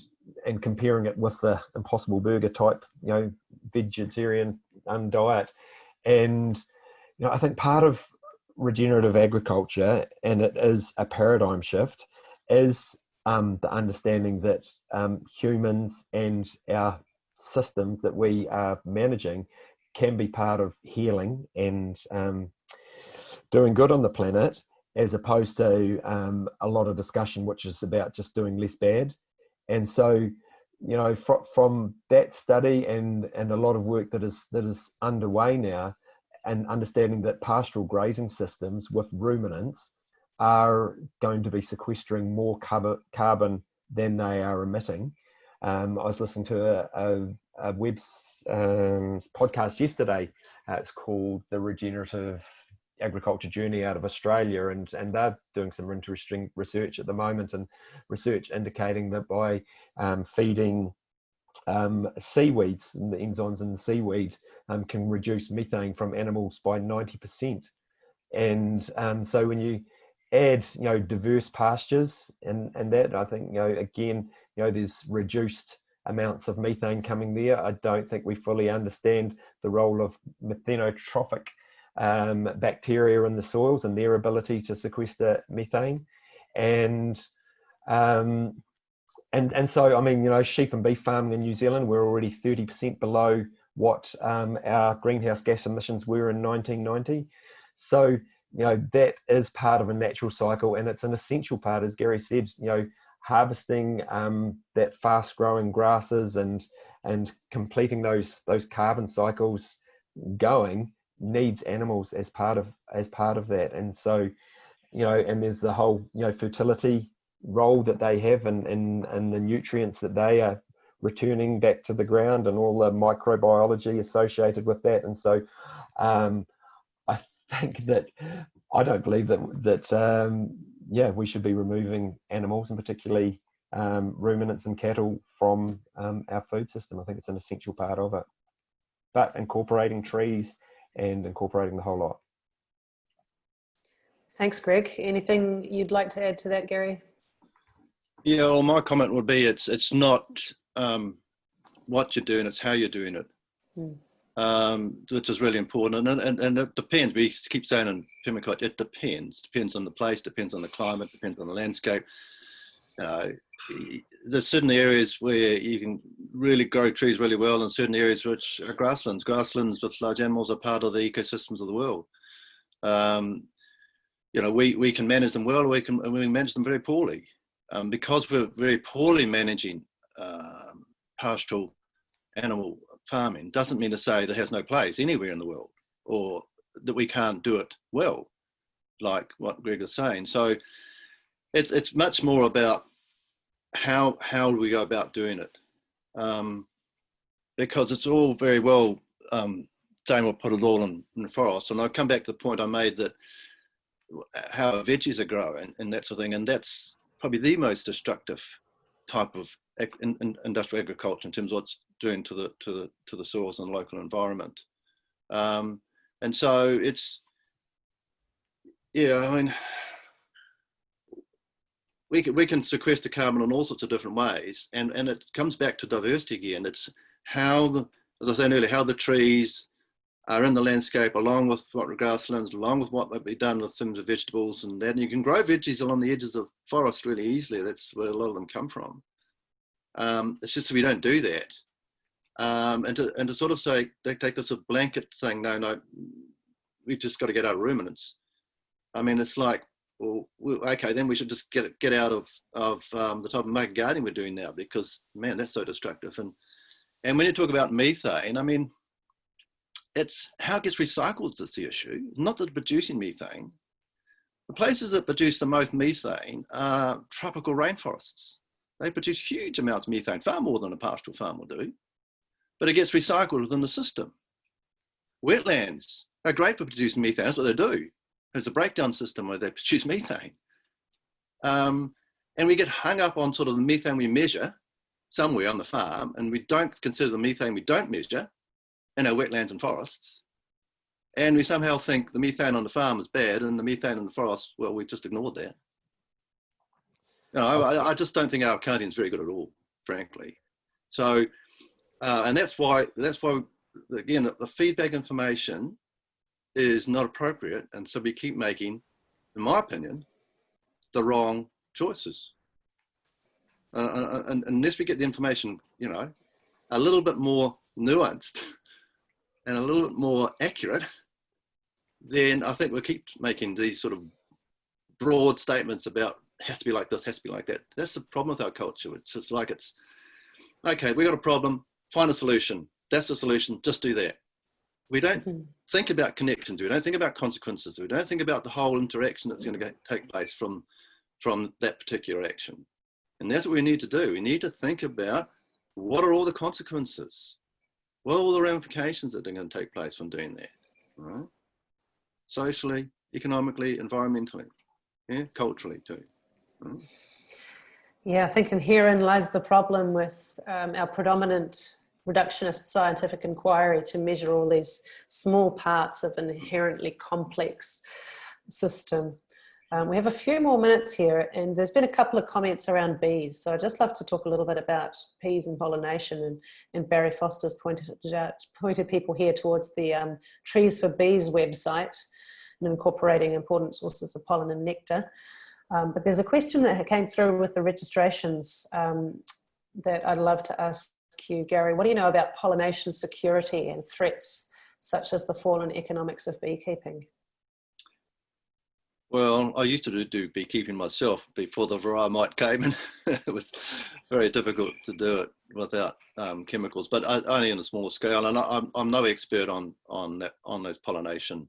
and comparing it with the Impossible Burger type, you know, vegetarian um, diet, and you know, I think part of regenerative agriculture, and it is a paradigm shift, is um, the understanding that um, humans and our systems that we are managing can be part of healing and um, doing good on the planet, as opposed to um, a lot of discussion which is about just doing less bad. And so, you know, fr from that study and and a lot of work that is that is underway now, and understanding that pastoral grazing systems with ruminants are going to be sequestering more carbon than they are emitting. Um, I was listening to a, a, a web um, podcast yesterday. Uh, it's called the Regenerative Agriculture Journey out of Australia, and and they're doing some interesting research at the moment, and research indicating that by um, feeding um, seaweeds and the enzymes in the seaweed um, can reduce methane from animals by 90%. And um, so when you add, you know, diverse pastures and, and that, I think, you know, again, you know, there's reduced amounts of methane coming there. I don't think we fully understand the role of methanotrophic um, bacteria in the soils and their ability to sequester methane. And um, and and so I mean, you know, sheep and beef farming in New Zealand, we're already 30% below what um, our greenhouse gas emissions were in 1990. So you know that is part of a natural cycle, and it's an essential part, as Gary said. You know, harvesting um, that fast-growing grasses and and completing those those carbon cycles going needs animals as part of as part of that. And so you know and there's the whole you know fertility role that they have and and, and the nutrients that they are returning back to the ground and all the microbiology associated with that. And so um, i think that i don't believe that that um, yeah we should be removing animals and particularly um, ruminants and cattle from um, our food system. I think it's an essential part of it. But incorporating trees and incorporating the whole lot. Thanks greg. Anything you'd like to add to that gary? Yeah, well, my comment would be it's it's not um, what you're doing; it's how you're doing it, mm. Um, which is really important. And, and and it depends. We keep saying in permaculture, it depends. Depends on the place, depends on the climate, depends on the landscape. Uh, there's certain areas where you can really grow trees really well, and certain areas which are grasslands. Grasslands with large animals are part of the ecosystems of the world. Um, you know, we, we can manage them well, or we can, we can manage them very poorly um, because we're very poorly managing um, pastoral animal farming, doesn't mean to say that has no place anywhere in the world or that we can't do it well, like what Greg is saying. So it's, it's much more about how, how do we go about doing it? Um, because it's all very well, um, will put it all in, in forest. And I'll come back to the point I made that how veggies are growing and that sort of thing. And that's probably the most destructive type of in, in industrial agriculture in terms of what's doing to the to the to the soils and local environment. Um, and so it's yeah, I mean we can, we can sequester carbon in all sorts of different ways and and it comes back to diversity again it's how the as i said earlier how the trees are in the landscape along with what grasslands, along with what might be done with some of the vegetables and that. And you can grow veggies along the edges of forest really easily. That's where a lot of them come from. Um, it's just we don't do that. Um, and, to, and to sort of say, they take this a blanket thing, no, no, we've just got to get out of ruminants. I mean, it's like, well, okay, then we should just get get out of of um, the type of market gardening we're doing now because man, that's so destructive. And and when you talk about methane, I mean, it's how it gets recycled that's the issue, not the producing methane. The places that produce the most methane are tropical rainforests. They produce huge amounts of methane, far more than a pastoral farm will do, but it gets recycled within the system. Wetlands are great for producing methane, that's what they do. There's a breakdown system where they produce methane. Um, and we get hung up on sort of the methane we measure somewhere on the farm and we don't consider the methane we don't measure in our wetlands and forests, and we somehow think the methane on the farm is bad and the methane in the forest, well, we just ignored that. You know, I, I just don't think our accounting is very good at all, frankly. So, uh, and that's why, that's why, again, the, the feedback information is not appropriate. And so we keep making, in my opinion, the wrong choices. Uh, and, unless we get the information, you know, a little bit more nuanced and a little bit more accurate, then I think we'll keep making these sort of broad statements about has to be like this, has to be like that. That's the problem with our culture. It's just like it's, okay, we got a problem, find a solution. That's the solution, just do that. We don't mm -hmm. think about connections. We don't think about consequences. We don't think about the whole interaction that's going to take place from, from that particular action. And that's what we need to do. We need to think about what are all the consequences? What are all the ramifications that are going to take place from doing that? Right? Socially, economically, environmentally, yeah, culturally too. Right? Yeah, I think and herein lies the problem with um, our predominant reductionist scientific inquiry to measure all these small parts of an inherently complex system. Um, we have a few more minutes here and there's been a couple of comments around bees. So I'd just love to talk a little bit about bees and pollination and, and Barry Foster's pointed, out, pointed people here towards the um, Trees for Bees website and incorporating important sources of pollen and nectar. Um, but there's a question that came through with the registrations um, that I'd love to ask you, Gary. What do you know about pollination security and threats such as the fallen economics of beekeeping? Well, I used to do, do beekeeping myself before the varroa Mite came and it was very difficult to do it without um, chemicals, but only in a small scale. And I, am I'm no expert on, on, that, on those pollination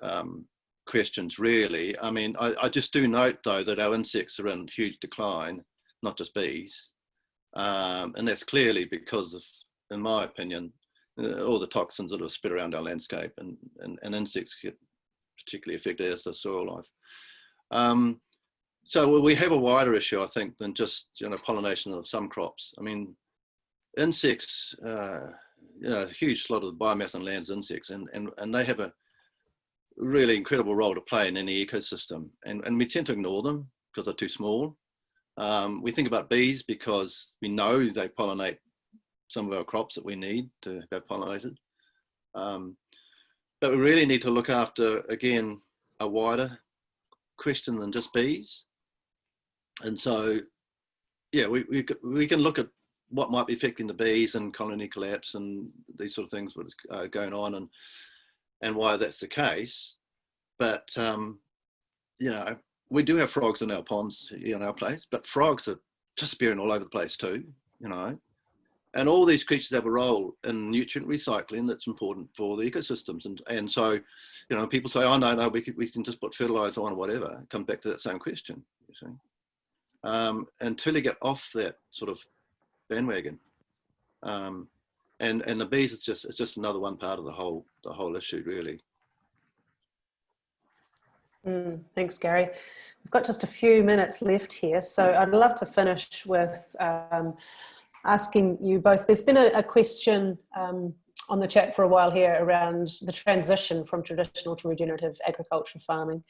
um, questions really. I mean, I, I, just do note though that our insects are in huge decline, not just bees. Um, and that's clearly because of, in my opinion, uh, all the toxins that are spread around our landscape and, and, and insects get particularly affected as the soil life. Um, so we have a wider issue, I think, than just you know pollination of some crops. I mean, insects, uh, you know, a huge lot of biomass on lands insects, and and and they have a really incredible role to play in any ecosystem, and and we tend to ignore them because they're too small. Um, we think about bees because we know they pollinate some of our crops that we need to have pollinated. Um, but we really need to look after, again, a wider question than just bees. And so, yeah, we, we, we can look at what might be affecting the bees and colony collapse and these sort of things what is uh, going on and and why that's the case. But um, you know, we do have frogs in our ponds in our place, but frogs are disappearing all over the place too. You know, and all these creatures have a role in nutrient recycling that's important for the ecosystems. And, and so, you know, people say, oh, no, no, we can, we can just put fertilizer on or whatever. It comes back to that same question, you see. Um, until you get off that sort of bandwagon. Um, and, and the bees, it's just, it's just another one part of the whole, the whole issue, really. Mm, thanks, Gary. We've got just a few minutes left here, so I'd love to finish with um, asking you both. There's been a, a question um, on the chat for a while here around the transition from traditional to regenerative agriculture farming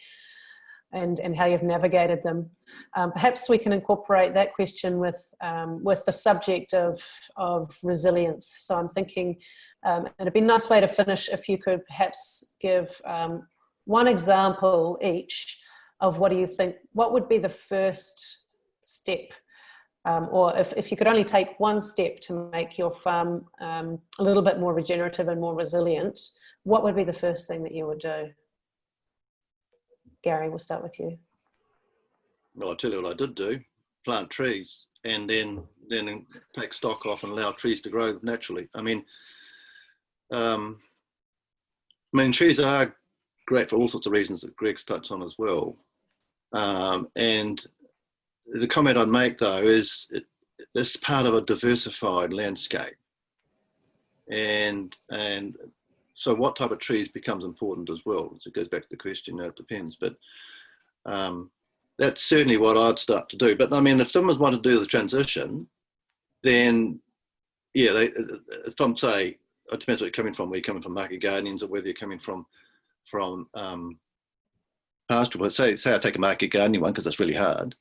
and, and how you've navigated them. Um, perhaps we can incorporate that question with, um, with the subject of, of resilience. So I'm thinking um, it'd be a nice way to finish if you could perhaps give um, one example each of what do you think, what would be the first step um, or if, if you could only take one step to make your farm um, a little bit more regenerative and more resilient, what would be the first thing that you would do? Gary, we'll start with you. Well, I'll tell you what I did do, plant trees and then, then take stock off and allow trees to grow naturally. I mean, um, I mean, trees are great for all sorts of reasons that Greg's touched on as well. Um, and the comment I'd make though is it, it's part of a diversified landscape. And, and so what type of trees becomes important as well. So it goes back to the question, you know, it depends, but um, that's certainly what I'd start to do. But I mean, if someone's wanted to do the transition, then yeah, they, from say, it depends where you're coming from, where you're coming from market gardens or whether you're coming from from um, pastoral, but say, say I take a market gardening one because that's really hard,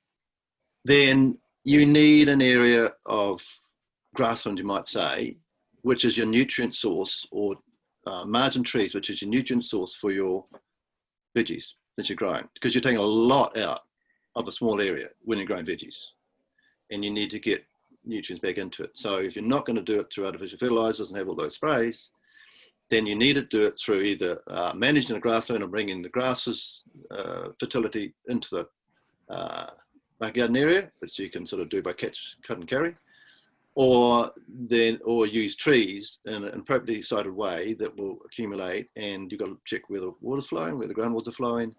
then you need an area of grassland, you might say, which is your nutrient source or uh, margin trees, which is your nutrient source for your veggies that you're growing, because you're taking a lot out of a small area when you're growing veggies, and you need to get nutrients back into it. So if you're not going to do it through artificial fertilizers and have all those sprays, then you need to do it through either uh, managing the grassland and bringing the grasses uh, fertility into the uh, garden area, which you can sort of do by catch, cut and carry, or then or use trees in an appropriately sited way that will accumulate and you've got to check where the water's flowing, where the groundwater's flowing,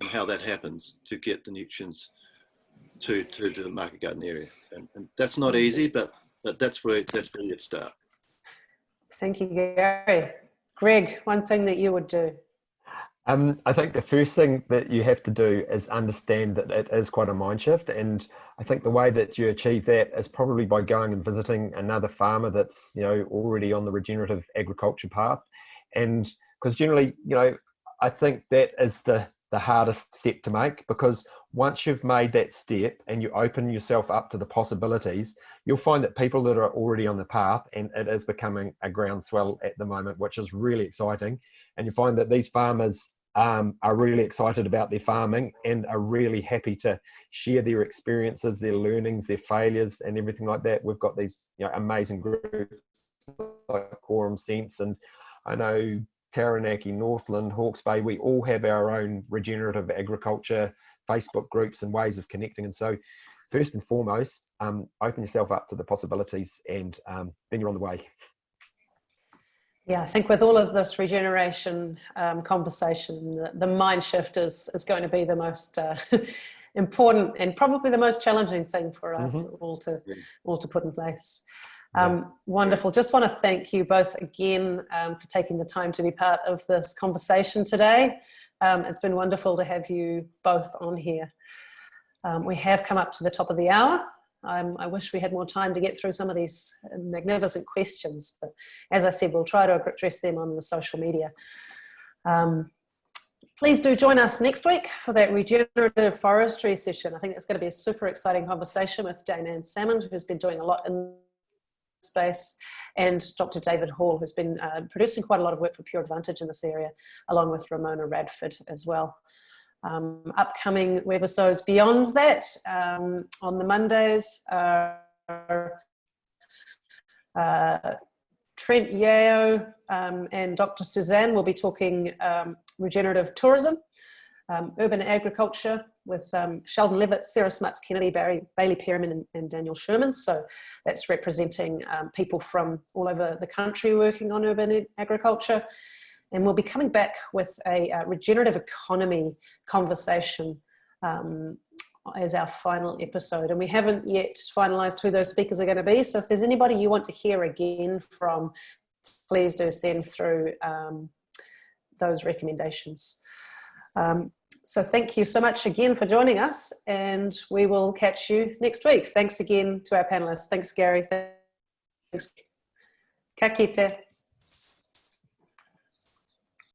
and how that happens to get the nutrients to, to, to the market garden area. And, and that's not easy, but, but that's where that's where you start. Thank you, Gary. Greg, one thing that you would do. Um, I think the first thing that you have to do is understand that it is quite a mind shift. And I think the way that you achieve that is probably by going and visiting another farmer that's, you know, already on the regenerative agriculture path. And because generally, you know, I think that is the, the hardest step to make because once you've made that step and you open yourself up to the possibilities, you'll find that people that are already on the path and it is becoming a groundswell at the moment, which is really exciting. And you find that these farmers um, are really excited about their farming and are really happy to share their experiences, their learnings, their failures, and everything like that. We've got these you know, amazing groups like Quorum Sense, and I know Taranaki, Northland, Hawke's Bay, we all have our own regenerative agriculture Facebook groups and ways of connecting. And so, first and foremost, um, open yourself up to the possibilities, and um, then you're on the way. Yeah, I think with all of this regeneration um, conversation, the, the, mind shift is, is going to be the most uh, important and probably the most challenging thing for us mm -hmm. all to all to put in place. Um. Wonderful. Just want to thank you both again um, for taking the time to be part of this conversation today. Um, it's been wonderful to have you both on here. Um, we have come up to the top of the hour. Um, I wish we had more time to get through some of these magnificent questions, but as I said, we'll try to address them on the social media. Um, please do join us next week for that regenerative forestry session. I think it's going to be a super exciting conversation with Dame Anne Salmond, who's been doing a lot in space, and Dr. David Hall, who's been uh, producing quite a lot of work for Pure Advantage in this area, along with Ramona Radford as well um, upcoming webisodes beyond that um, on the Mondays are uh, Trent Yeo um, and Dr. Suzanne will be talking um, regenerative tourism, um, urban agriculture with um, Sheldon Levitt, Sarah Smuts Kennedy, Barry, Bailey Peryman and, and, Daniel Sherman. So that's representing people from all over the country working on urban agriculture. And we'll be coming back with a uh, regenerative economy conversation um, as our final episode. And we haven't yet finalized who those speakers are going to be. So if there's anybody you want to hear again from, please do send through um, those recommendations. Um, so thank you so much again for joining us and we will catch you next week. Thanks again to our panelists. Thanks, Gary. Thanks. Ka kite.